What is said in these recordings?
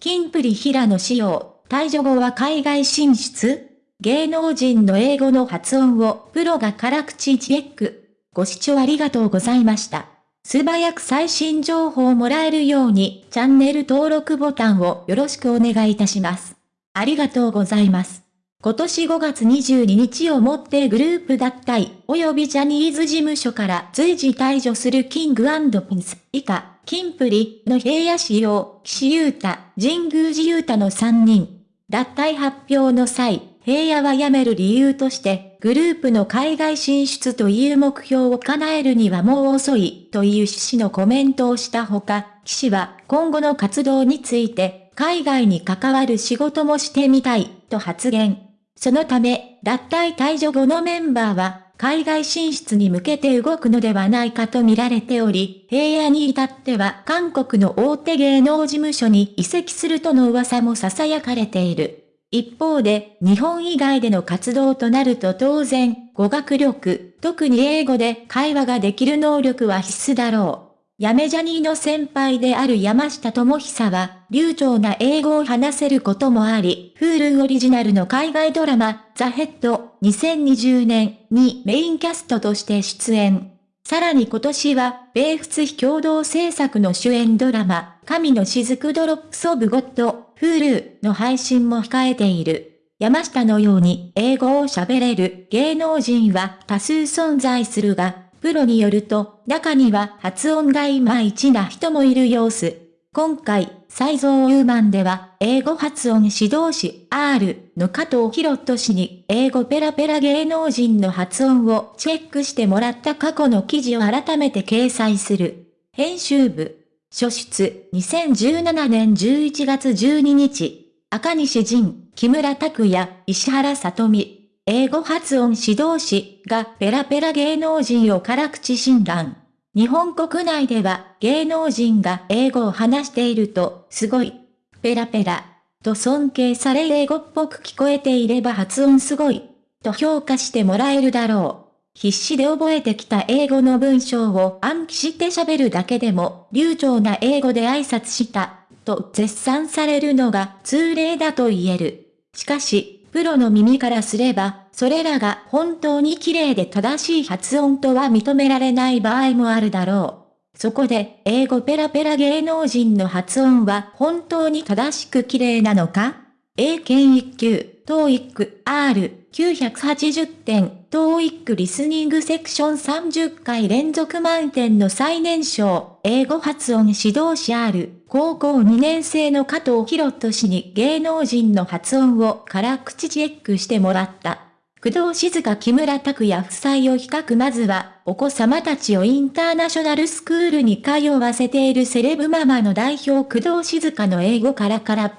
キンプリ平野仕様、退場後は海外進出芸能人の英語の発音をプロが辛口チェック。ご視聴ありがとうございました。素早く最新情報をもらえるようにチャンネル登録ボタンをよろしくお願いいたします。ありがとうございます。今年5月22日をもってグループ脱退及びジャニーズ事務所から随時退場するキングピンス以下、キンプリの平野仕様、岸優太、神宮寺優太の3人。脱退発表の際、平野は辞める理由として、グループの海外進出という目標を叶えるにはもう遅い、という趣旨のコメントをしたほか、岸は今後の活動について、海外に関わる仕事もしてみたい、と発言。そのため、脱退退場後のメンバーは、海外進出に向けて動くのではないかと見られており、平野に至っては韓国の大手芸能事務所に移籍するとの噂も囁かれている。一方で、日本以外での活動となると当然、語学力、特に英語で会話ができる能力は必須だろう。やめジャニーの先輩である山下智久は、流暢な英語を話せることもあり、Hulu オリジナルの海外ドラマ、ザ・ヘッド2020年にメインキャストとして出演。さらに今年は、米仏非共同制作の主演ドラマ、神の雫ドロップソブゴッド、Hulu の配信も控えている。山下のように英語を喋れる芸能人は多数存在するが、プロによると、中には発音がいまいちな人もいる様子。今回、サイゾーウーマンでは、英語発音指導士 R の加藤博人氏に、英語ペラペラ芸能人の発音をチェックしてもらった過去の記事を改めて掲載する。編集部。初出、2017年11月12日。赤西仁、木村拓也、石原さとみ。英語発音指導士がペラペラ芸能人を辛口診断。日本国内では芸能人が英語を話していると、すごい、ペラペラ、と尊敬され英語っぽく聞こえていれば発音すごい、と評価してもらえるだろう。必死で覚えてきた英語の文章を暗記して喋るだけでも、流暢な英語で挨拶した、と絶賛されるのが通例だと言える。しかし、プロの耳からすれば、それらが本当に綺麗で正しい発音とは認められない場合もあるだろう。そこで、英語ペラペラ芸能人の発音は本当に正しく綺麗なのか？英検1級、TOEIC R980 点、TOEIC リスニングセクション30回連続満点の最年少、英語発音指導士 R、高校2年生の加藤博人氏に芸能人の発音を辛口チェックしてもらった。工藤静香木村拓哉夫妻を比較まずは、お子様たちをインターナショナルスクールに通わせているセレブママの代表工藤静香の英語からから。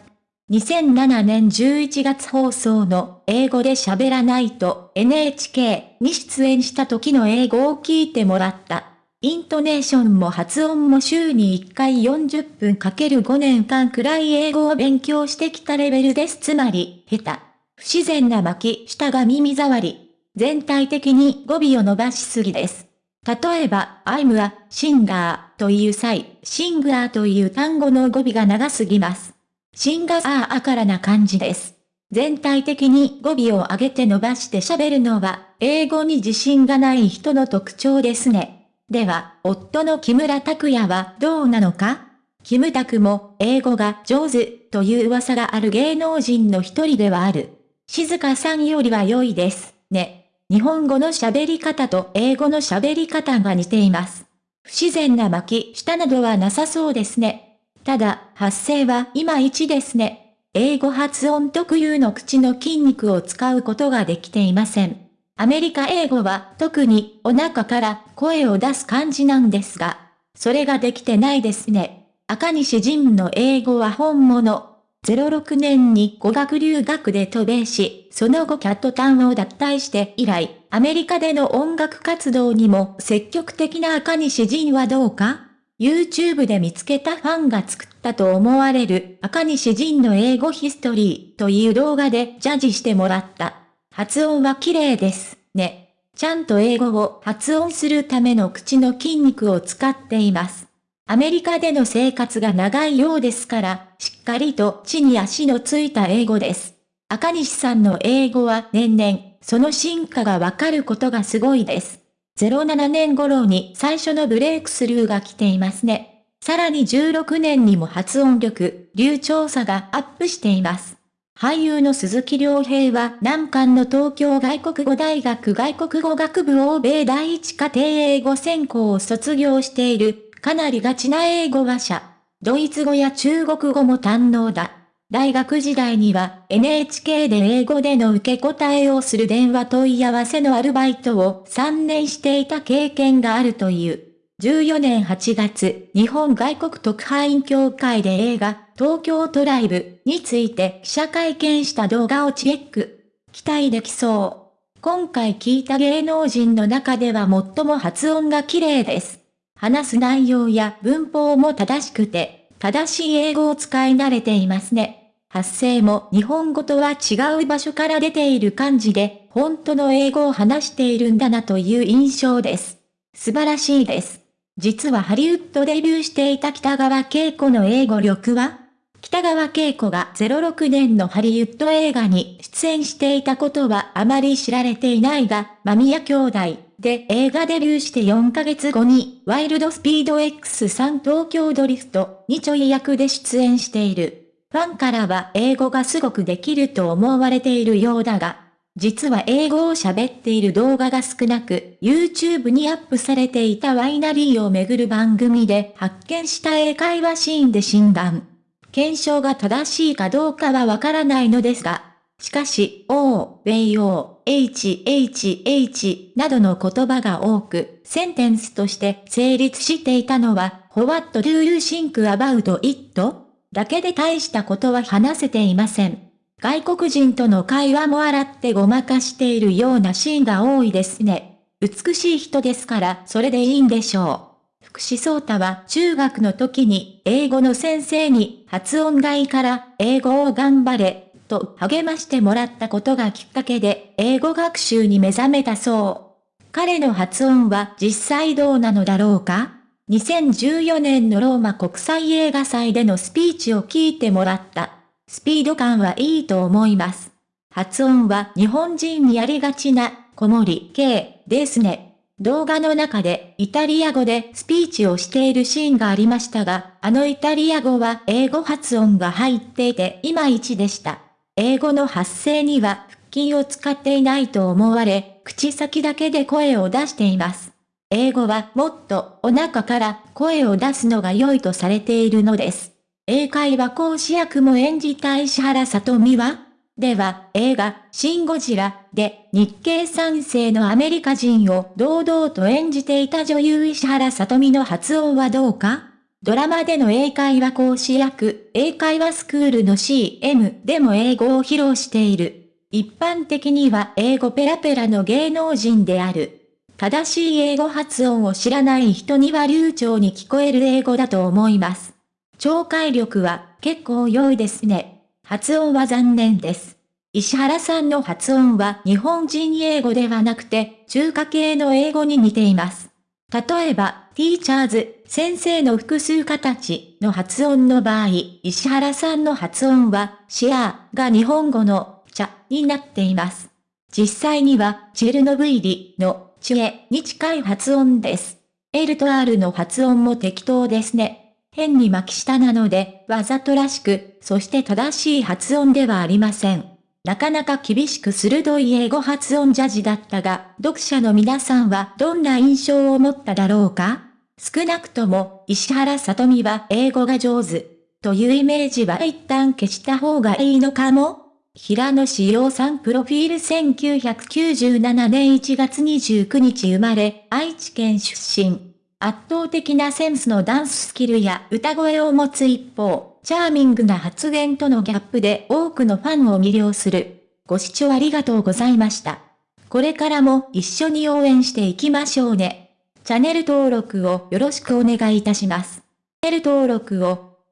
2007年11月放送の英語で喋らないと NHK に出演した時の英語を聞いてもらった。イントネーションも発音も週に1回40分かける5年間くらい英語を勉強してきたレベルです。つまり、下手。不自然な巻き、下が耳障り。全体的に語尾を伸ばしすぎです。例えば、I'm a singer という際、シンガーという単語の語尾が長すぎます。シンガーあからな感じです。全体的に語尾を上げて伸ばして喋るのは、英語に自信がない人の特徴ですね。では、夫の木村拓哉はどうなのか？キムタクも英語が上手という噂がある芸能人の一人ではある。静香さんよりは良いです、ね。日本語の喋り方と英語の喋り方が似ています。不自然な巻き舌などはなさそうですね。ただ、発声はいまいちですね。英語発音特有の口の筋肉を使うことができていません。アメリカ英語は特にお腹から声を出す感じなんですが、それができてないですね。赤西仁の英語は本物。06年に語学留学で渡米し、その後キャットタウンを脱退して以来、アメリカでの音楽活動にも積極的な赤西仁はどうか ?YouTube で見つけたファンが作ったと思われる赤西仁の英語ヒストリーという動画でジャッジしてもらった。発音は綺麗です、ね。ちゃんと英語を発音するための口の筋肉を使っています。アメリカでの生活が長いようですから、しっかりと地に足のついた英語です。赤西さんの英語は年々、その進化がわかることがすごいです。07年頃に最初のブレイクスルーが来ていますね。さらに16年にも発音力、流暢さがアップしています。俳優の鈴木亮平は南韓の東京外国語大学外国語学部欧米第一家庭英語専攻を卒業している、かなりガチな英語話者。ドイツ語や中国語も堪能だ。大学時代には NHK で英語での受け答えをする電話問い合わせのアルバイトを3年していた経験があるという。14年8月、日本外国特派員協会で映画、東京トライブについて記者会見した動画をチェック。期待できそう。今回聞いた芸能人の中では最も発音が綺麗です。話す内容や文法も正しくて、正しい英語を使い慣れていますね。発声も日本語とは違う場所から出ている感じで、本当の英語を話しているんだなという印象です。素晴らしいです。実はハリウッドデビューしていた北川景子の英語力は北川景子が06年のハリウッド映画に出演していたことはあまり知られていないが、間宮兄弟で映画デビューして4ヶ月後にワイルドスピード X3 東京ドリフトにちょい役で出演している。ファンからは英語がすごくできると思われているようだが、実は英語を喋っている動画が少なく、YouTube にアップされていたワイナリーをめぐる番組で発見した英会話シーンで診断。検証が正しいかどうかはわからないのですが、しかし、O、米用、H、H、H などの言葉が多く、センテンスとして成立していたのは、What do you think about it? だけで大したことは話せていません。外国人との会話も洗ってごまかしているようなシーンが多いですね。美しい人ですからそれでいいんでしょう。福士蒼太は中学の時に英語の先生に発音がいいから英語を頑張れと励ましてもらったことがきっかけで英語学習に目覚めたそう。彼の発音は実際どうなのだろうか？2014年のローマ国際映画祭でのスピーチを聞いてもらった。スピード感はいいと思います。発音は日本人にやりがちな、小森系ですね。動画の中でイタリア語でスピーチをしているシーンがありましたが、あのイタリア語は英語発音が入っていていまいちでした。英語の発声には腹筋を使っていないと思われ、口先だけで声を出しています。英語はもっとお腹から声を出すのが良いとされているのです。英会話講師役も演じた石原さとみはでは、映画、シン・ゴジラで日系三世のアメリカ人を堂々と演じていた女優石原さとみの発音はどうか？ドラマでの英会話講師役、英会話スクールの CM でも英語を披露している。一般的には英語ペラペラの芸能人である。正しい英語発音を知らない人には流暢に聞こえる英語だと思います。聴解力は結構良いですね。発音は残念です。石原さんの発音は日本人英語ではなくて中華系の英語に似ています。例えば、ティーチャーズ、先生の複数形の発音の場合、石原さんの発音は、シアが日本語の、茶になっています。実際には、チェルノブイリの、チエに近い発音です。L と R の発音も適当ですね。変に巻き舌なので、わざとらしく、そして正しい発音ではありません。なかなか厳しく鋭い英語発音ジャジだったが、読者の皆さんはどんな印象を持っただろうか？少なくとも、石原さとみは英語が上手。というイメージは一旦消した方がいいのかも？平野志陽さんプロフィール1997年1月29日生まれ、愛知県出身。圧倒的なセンスのダンススキルや歌声を持つ一方、チャーミングな発言とのギャップで多くのファンを魅了する。ご視聴ありがとうございました。これからも一緒に応援していきましょうね。チャンネル登録をよろしくお願いいたします。チャンネル登録を